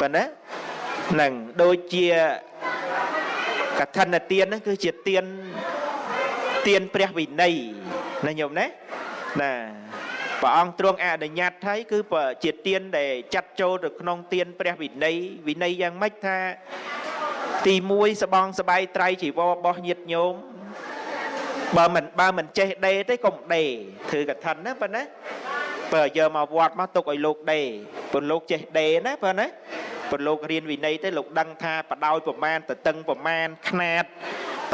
ប៉ុណ្ណានឹងដូចជាកឋិនទានហ្នឹងគឺជាទានទានព្រះវិន័យណាញោមណាណាព្រះអង្គទ្រង់អនុញ្ញាតឲ្យគឺជាទានដែលចាត់ចូលទៅក្នុងទានព្រះវិន័យវិន័យយ៉ាងម៉េចថា ទី1សបងសបាយត្រៃជីវររបស់ញាតញោមបើមិនបើមិនចេះដេទេកុំដេធ្វើកឋិនណាប៉ុណ្ណាបើយកមកវត្តមកទុកឲ្យលោកដេព្រោះលោកចេះដេណាប៉ុណ្ណា ព្រោះលោករៀនវិន័យទៅលោកដឹងថាបដោយប្រមាណតតឹងប្រមាណຂ្នាត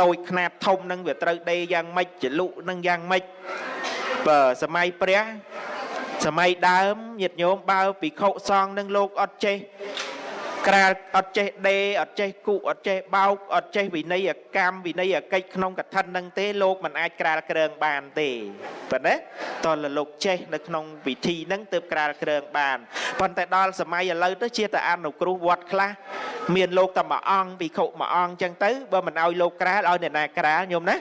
តូចຂ្នាតធំនឹងវាត្រូវដេយ៉ាងម៉េចចលុនឹងយ៉ាងម៉េចបើសម័យព្រះសម័យដើមញាតិញោមបើភិក្ខុសង្ឃនឹងលោកអត់ចេះ ក្រាលអត់ចេះដេអត់ចេះគុអត់ចេះបោកអត់ចេះវិន័យកម្មវិន័យកិច្ចក្នុងកឋិននឹងទេលោកមិនអាចក្រាលគ្រើងបានទេប៉ុណ្ណាតើលោកចេះនៅក្នុងពិធីហ្នឹងទើបក្រាលគ្រើងបានប៉ុន្តែដល់សម័យឥឡូវទៅជាតែអនុគ្រោះវត្តខ្លះមានលោកតែមួយអង្គភិក្ខុមួយអង្គអញ្ចឹងទៅបើមិនឲ្យលោកក្រាលឲ្យអ្នកណាក្រាលញោមណា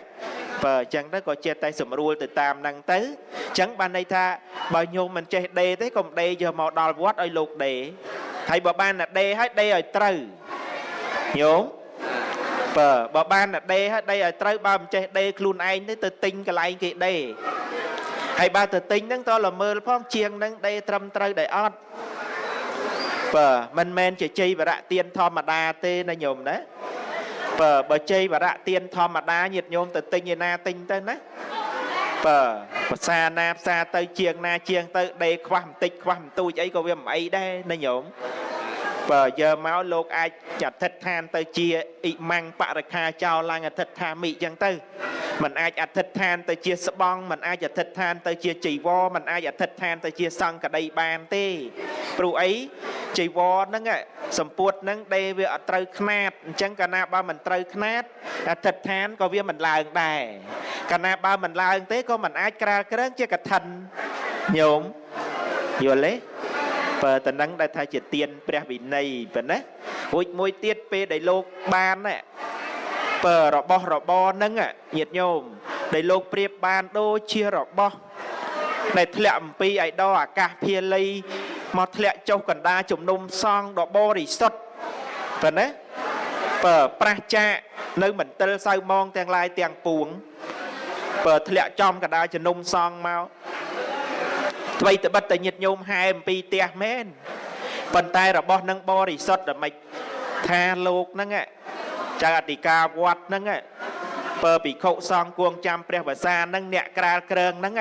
បើអញ្ចឹងទៅក៏ចេះតែស្រួលទៅតាមហ្នឹងទៅអញ្ចឹងបានន័យថាបើញោមមិនចេះដេទេកុំដេយកមកដល់វត្តឲ្យលោកដេ ហើយបើបានតែដេឲ្យដេឲ្យត្រូវញោមបើបើបានតែដេឲ្យដេឲ្យត្រូវបើមិនចេះដេខ្លួនឯងទេទៅទិញកន្លែងគេដេហើយបើទៅទិញហ្នឹងតើល្មើលផងជាងហ្នឹងដេត្រឹមត្រូវដែរអត់បើមិនមែនជាជ័យវរៈទៀនធម្មតាទេណាញោមណាបើបើជ័យវរៈទៀនធម្មតាញាតិញោមទៅទិញឯណាទិញទៅណាបើ ភាសាណាភាសាទៅជាងណាជាងទៅដេខ្វះបន្តិចខ្វះបន្ទូចអីក៏វាមិនអីដែរណាញោមបើយកមកលោកអាចចាត់ឋិដ្ឋានទៅជាអ៊ីម៉ាំងបរិខាចោលឡើងអធិដ្ឋាមិចឹងទៅมันអាចអធិដ្ឋានទៅជាស្បង់มันអាចអធិដ្ឋានទៅជាចីវរมันអាចអធិដ្ឋានទៅជាសង្កដីបានទេព្រោះអី ចីវរហ្នឹងសម្ពុតហ្នឹងដេវាអត់ត្រូវខ្នាតអញ្ចឹងកាលណាបើមិនត្រូវខ្នាតអធិដ្ឋានក៏វាមិនឡើងដែរកាលណាបើមិនឡើងទេក៏មិនអាចក្រាលក្រែងជាកឋិនញោមយល់ទេបើតំណឹងដែលថាជាទៀនព្រះវិន័យប៉ុណ្ណារួចមួយទៀតពេលដែលលោកបានណាបើរបស់របរហ្នឹងញាតញោមដែលលោកប្រៀបបានដូចជារបស់ដែលធ្លាក់អំពីអៃដរអាកាសភាលី មកធ្លាក់ចុះកណ្ដាជំនុំសង់ដ៏បរិសុទ្ធប៉ុណ្ណាបើប្រះចាកនៅមន្ទិលសៅម៉ងទាំងឡាយទាំងពួងបើធ្លាក់ចំកណ្ដាជំនុំសង់មកអ្វីត្បិតតែញាតញោមហែអំពីផ្ទះមែនប៉ុន្តែរបស់នឹងបរិសុទ្ធតែមិនថាលោកហ្នឹងចៅអធិការវត្តហ្នឹងបើភិក្ខុសង្ឃគួងចាំព្រះវសាហ្នឹងអ្នកក្រាលក្រើងហ្នឹង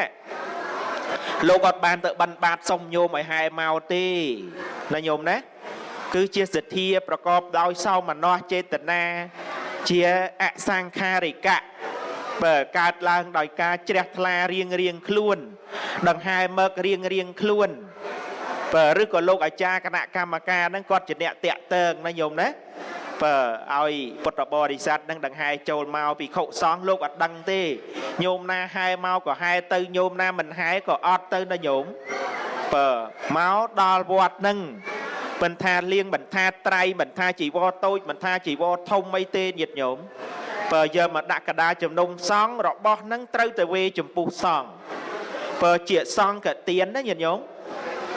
លោកអត់បានទៅបិណ្ឌបាតសុំញោមឲ្យហែមកទេណាញោមណាគឺជាសទ្ធាប្រកបដោយសោមនស្សចេតនាជាអសង្ខារិកៈបើកើតឡើងដោយការជ្រះថ្លារៀងរៀងខ្លួន ដង្ហែមឹករៀងរៀងខ្លួន បើឬក៏លោកអាចារ្យគណៈកម្មការហ្នឹងគាត់ជាអ្នកតាក់ទងណាញោមណាបើឲ្យពុទ្ធបរិស័ទនឹងដង្ហែចូលមកពីខុសង្ឃលោកអត់ដឹងទេញោមណាហែមកក៏ហែទៅញោមណាមិនហែក៏អត់ទៅណាញោមបើមកដល់វត្តនឹងមិនថាលៀងមិនថាត្រៃមិនថាជីវរតូចមិនថាជីវរធំអីទេញាតិញោមបើយកមកដាក់កដាជំនុំសង្ឃរបស់នឹងត្រូវតែវេចំពោះសង្ឃបើជាសង្ឃកទៀនណាញាតិញោម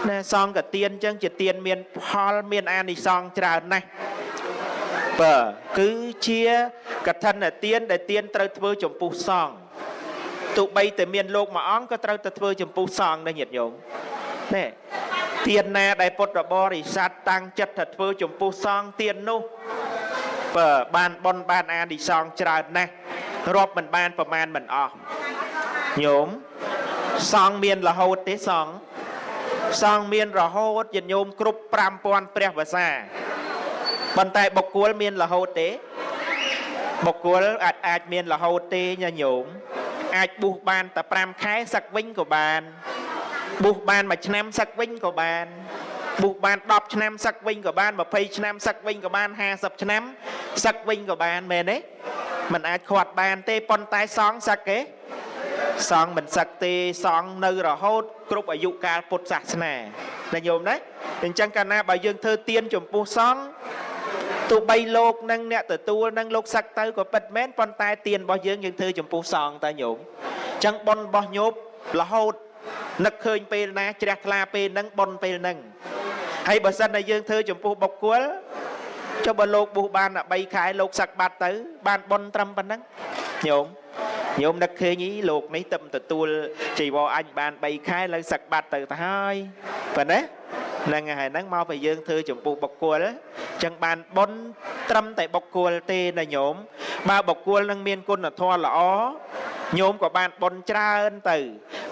ណាសង្ឃកទៀនអញ្ចឹងជាទៀនមានផលមានអានិសង្ឃច្រើនណាស់បើគឺជាកឋិនទានដែលទានត្រូវធ្វើចំពោះសង្ឃទោះបីតែមានលោកមួយអង្គក៏ត្រូវតែធ្វើចំពោះសង្ឃដែរញាតិញោមនេះទានណាដែលពុទ្ធបរិស័ទតាំងចិត្តថាធ្វើចំពោះសង្ឃទាននោះបើបានបនបានអានិសង្ឃច្រើនណាស់រាប់មិនបានប្រមាណមិនអស់ញោមសង្ឃមានរហូតទេសង្ឃ សង្ឃមានរហូតញាតិញោមគ្រប់5000ព្រះវសាប៉ុន្តែបុគ្គលមានរហូតទេ បុគ្គលអាចអាចមានរហូតទេញញោមអាចបួសបានតែ5ខែសឹកវិញក៏បានបួសបានមួយឆ្នាំសឹកវិញក៏បានបួសបាន10ឆ្នាំសឹកវិញក៏បាន20ឆ្នាំសឹកវិញក៏បាន50ឆ្នាំសឹកវិញក៏បានមែនទេมันអាចខាត់បានទេប៉ុន្តែសងសឹកទេ សងមិនសឹកទេសងនៅរហូត គ្រប់អាយុកាលពុទ្ធសាសនាណាញោមណាអញ្ចឹងកាលណាបើយើងធ្វើទៀនចំពោះសង្ឃទោះបីលោកនឹងអ្នកទទួលនឹងលោកសឹកទៅក៏ពិតមែនប៉ុន្តែទៀនរបស់យើងយើងធ្វើចំពោះសង្ឃតើញោមអញ្ចឹងប៉ុនរបស់ញោមរហូតនឹកឃើញពេលណាជ្រះថ្លាពេលហ្នឹងប៉ុនពេលហ្នឹងហើយបើសិនតែយើងធ្វើចំពោះបុគ្គលចុះបើលោកបុះបានតែ3ខែលោកសឹកបាត់ទៅ បានប៉ុនត្រឹមប៉ុណ្ណឹងញោម ញោមនឹកឃើញអីលោកនេះទៅទទួលជីវរអញបាន3ខែលើសឹកបាត់ទៅទៅហើយប៉ុណ្ណាហ្នឹងហើយហ្នឹងមកពេលយើងធ្វើចំពោះបុគ្គលចឹងបានប៉ុនត្រឹមតែបុគ្គលទេណាញោមបើបុគ្គលនឹងមានគុណធម៌ល្អញោមក៏បានប៉ុនច្រើនទៅ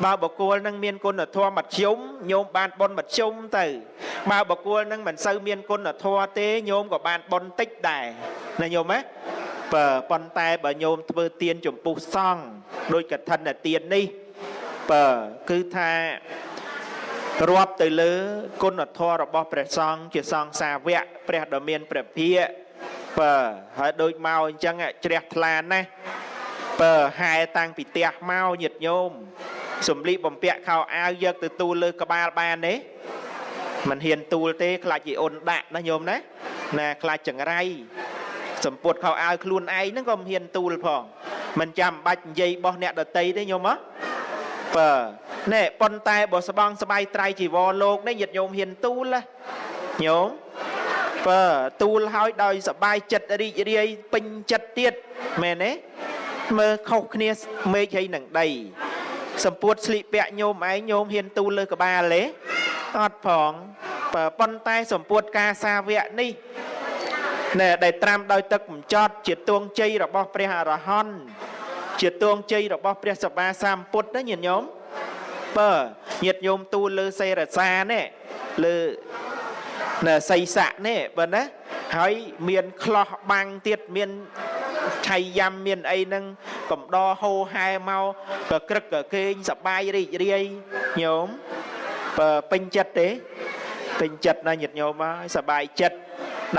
បើបុគ្គលនឹងមានគុណធម៌មធ្យមញោមបានប៉ុនមធ្យមទៅបើបុគ្គលនឹងមិនសូវមានគុណធម៌ទេញោមក៏បានប៉ុនតិចដែរណាញោមណា បើប៉ុន្តែបើញោមធ្វើទៀនចំពោះសង្ឃដោយកឋិនទៀននេះបើគឺថារាប់ទៅលើគុណធម៌របស់ព្រះសង្ឃជាសង្ឃសាវកព្រះដ៏មានព្រះភិក្ខបើហើយដូចមកអញ្ចឹងជ្រះថ្លាណាស់បើហែតាំងពីផ្ទះមកញាតញោមសំលីបំពាក់ខោអាវយកទៅទូលលើក្បាលបានទេមិនហ៊ានទូលទេ ខ្លាចជីអូនដាក់ណាញោមណាណាខ្លាចចង្រៃ សម្ពុតខោអាវខ្លួនឯងហ្នឹងក៏មិនហ៊ានទូលផងមិនចាំបាច់និយាយបោះអ្នកដតីទេញោមហ៎បើណែប៉ុន្តែបើស្បងស្បៃត្រៃជីវរលោកនេះញាតិញោមហ៊ានទូលណាញោមបើទូលហើយដោយសបាយចិត្តរីករាយពេញចិត្តទៀតមែនទេមើលខុសគ្នាមេឃហើយនឹងដីសម្ពុតស្លៀកពាក់ញោមឯងញោមហ៊ានទូលលើក្បាលទេអត់ផងបើប៉ុន្តែសម្ពុតការសាវកនេះ ណែដែលត្រាំដោយទឹកបញ្ចត់ជាទួងជ័យរបស់ព្រះអរហន្តជាទួងជ័យរបស់ព្រះសម្មាសម្ពុទ្ធណាញាតិញោមបើញាតិញោមទូលលើសេរសានេះលើនៅសីស័កនេះបើណាហើយមានខ្លោះបាំងទៀតមានឆៃយ៉ាំមានអីហ្នឹងកំដរហោហែមកក៏ក្រឹកក៏គេងសបាយរីករាយញោមបើពេញចិត្តទេពេញចិត្តណាញាតិញោមហើយសបាយចិត្ត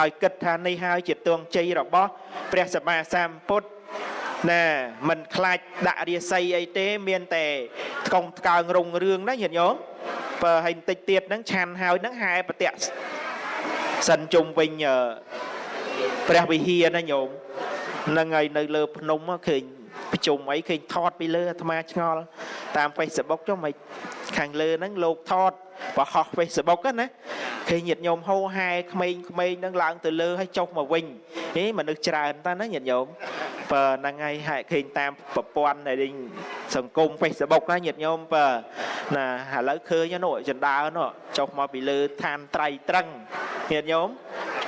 ដោយគិតថានេះហើយជាទងជ័យរបស់ព្រះសម្មាសម្ពុទ្ធណាមិនខ្លាចដាក់រាសីអីទេ មានតែថ្កុំថ្កើងរុងរឿងណាញាតិញោមបើឲ្យបន្តិចទៀតហ្នឹងឆាន់ហើយហ្នឹងហែប្រតិសិនជុំវិញព្រះវិហារណាញោមហ្នឹងហើយនៅលើភ្នំឃើញប្រជុំអីឃើញថតពីលើអាត្មាឆ្ងល់តាម Facebook ចុះមិនខាងលើហ្នឹងលោកថតបោះ Facebook ណា ឃើញញាតិញោមហោហែក្មេងក្មេងហ្នឹងឡើងទៅលើហើយចុះមកវិញហេមនុស្សច្រើនតើណាញាតិញោមបើហ្នឹងហើយហែឃើញតាមប្រព័ន្ធនៃសង្គម Facebook ណាញាតិញោមបើណាឥឡូវឃើញនោះចណ្ដើនោះចុះមកពីលើឋានត្រៃត្រឹងញាតិញោម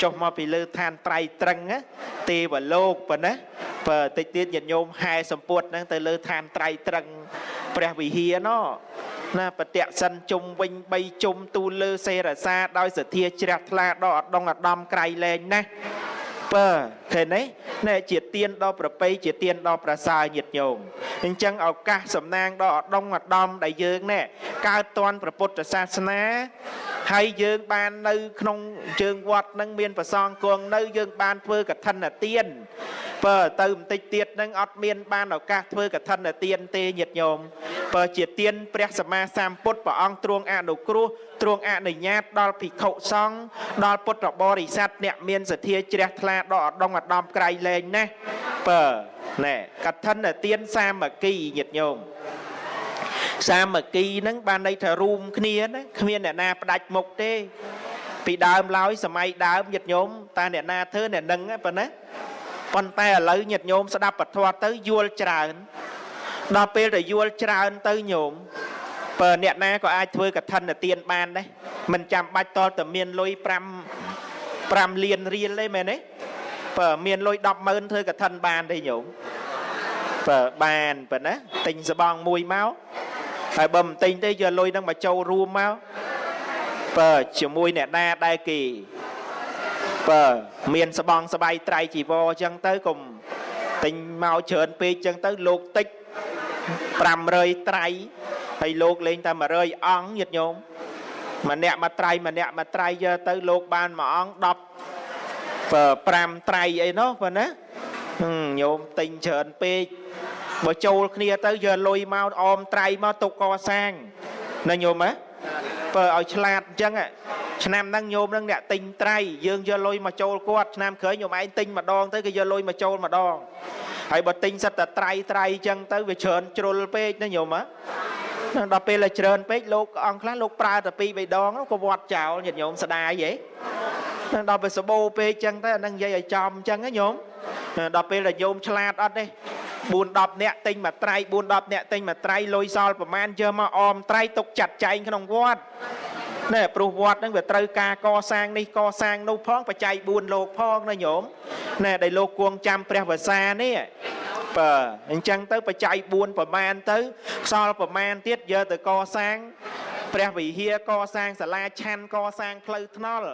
ចុះមកពីលើឋានត្រៃត្រឹងទេវលោកប៉ុណ្ណាបើតិចទៀតញាតិញោមហែសម្ពុតហ្នឹងទៅលើឋានត្រៃត្រឹង ព្រះវិហារណោណាបតិសិនជុំវិញ3ជុំទូលលើសេរសាដោយសទ្ធាជ្រះថ្លាដល់អដងអដំក្រៃលែងណាស់បើឃើញទេណែជាទៀនដល់ប្រពៃជាទៀនដល់ប្រសើរញាតញោមអញ្ចឹងឱកាសសំណាងដល់អដងអដំដែលយើងណែកើតតន់ព្រះពុទ្ធសាសនាហើយយើងបាននៅក្នុងជើងវត្តនឹងមានប្រសងគង់នៅយើងបានធ្វើកឋិនទាន បើទៅបន្តិចទៀតនឹងអត់មានបានឱកាសធ្វើកឋិនទានទេញាតិញោមបើជាទានព្រះសម្មាសម្ពុទ្ធព្រះអង្គទ្រង់អនុគ្រោះទ្រង់អនុញ្ញាតដល់ភិក្ខុសង្ឃដល់ពុទ្ធបរិស័ទអ្នកមានសទ្ធាជ្រះថ្លាដល់អដងអដំក្រៃលែងណាស់បើណែកឋិនទានសាមគ្គីញាតិញោមសាមគ្គីហ្នឹងបានន័យថារួមគ្នាណាគ្មានអ្នកណាផ្ដាច់មុខទេពីដើមឡើយសម័យដើមញាតិញោមតើអ្នកណាធ្វើអ្នកនឹងប៉ុណ្ណា ប៉ុន្តែឥឡូវញាតិញោមស្ដាប់ពធទៅយល់ច្រើនដល់ពេលដែលយល់ច្រើនទៅញោមបើអ្នកណាក៏អាចធ្វើកឋិនទានបានដែរមិនចាំបាច់តតែមានលុយ5 5លានរៀលទេមែនទេបើមានលុយ100000ធ្វើកឋិនបានទេញោមបើបានប៉ុណ្ណាទិញសបងមួយមកហើយបើមិនទិញទេយកលុយហ្នឹងមកចូលរួមមកបើជាមួយអ្នកណាដែលគេ បើមានស្បងស្បៃត្រៃជីវរអញ្ចឹងទៅកុំទិញមកច្រើនពេកអញ្ចឹងទៅលោកតិច500ត្រៃហើយលោកលេងតែ100អង្គញាតិញោមម្នាក់មួយត្រៃម្នាក់មួយត្រៃយកទៅលោកបានមួយអង្គ10 5ត្រៃអីនោះប៉ុណ្ណាញោមទិញច្រើនពេកបើចូលគ្នាទៅយកលុយមកអមត្រៃមកទុកកសាងណាញោមហ៎បើឲ្យឆ្លាតអញ្ចឹង ឆ្នាំហ្នឹងញោមហ្នឹងអ្នកទិញត្រៃយើងយកលុយមកចូលគាត់ឆ្នាំក្រោយញោមឯងទិញម្ដងទៅគេយកលុយមកចូលម្ដងហើយបើទិញសិតតែត្រៃត្រៃអញ្ចឹងទៅវាច្រើនជ្រុលពេកណាញោមហ៎ដល់ពេលតែច្រើនពេកលោកអង្គខ្លះលោកប្រើតែពីរបីដងក៏វត្តចោលញាតិញោមស្ដាយហីហ្នឹងដល់ពេលសបោពេកចឹងទៅអានឹងនិយាយឲ្យចំចឹងណាញោមដល់ពេលតែញោមឆ្លាតអត់ទេ4 10នាក់ទិញមួយត្រៃ4 10នាក់ទិញមួយត្រៃលុយសល់ប្រមាណយកមកអមត្រៃទុកចាត់ចែងក្នុងវត្ត ណែព្រោះវត្តហ្នឹងវាត្រូវការកសាងនេះកសាងនោះផងបច្ច័យ4លោកផងណាញោមណែដែលលោកគួងចាំព្រះវសានេះបាទអញ្ចឹងទៅបច្ច័យ4ប្រមាណទៅខ្សល់ប្រមាណទៀតយកទៅកសាងព្រះវិហារកសាងសាលាឆាន់កសាងផ្លូវថ្នល់